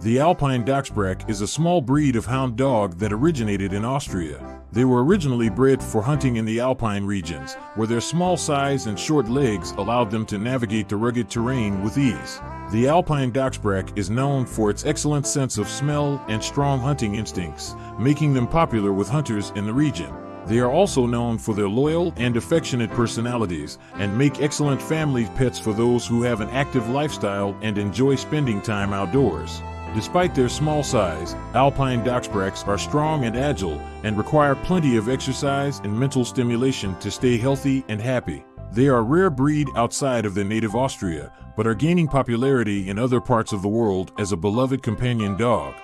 The Alpine Dachsbrack is a small breed of hound dog that originated in Austria. They were originally bred for hunting in the alpine regions, where their small size and short legs allowed them to navigate the rugged terrain with ease. The Alpine Dachsbrack is known for its excellent sense of smell and strong hunting instincts, making them popular with hunters in the region. They are also known for their loyal and affectionate personalities and make excellent family pets for those who have an active lifestyle and enjoy spending time outdoors. Despite their small size, alpine dachsbracks are strong and agile and require plenty of exercise and mental stimulation to stay healthy and happy. They are a rare breed outside of their native Austria, but are gaining popularity in other parts of the world as a beloved companion dog.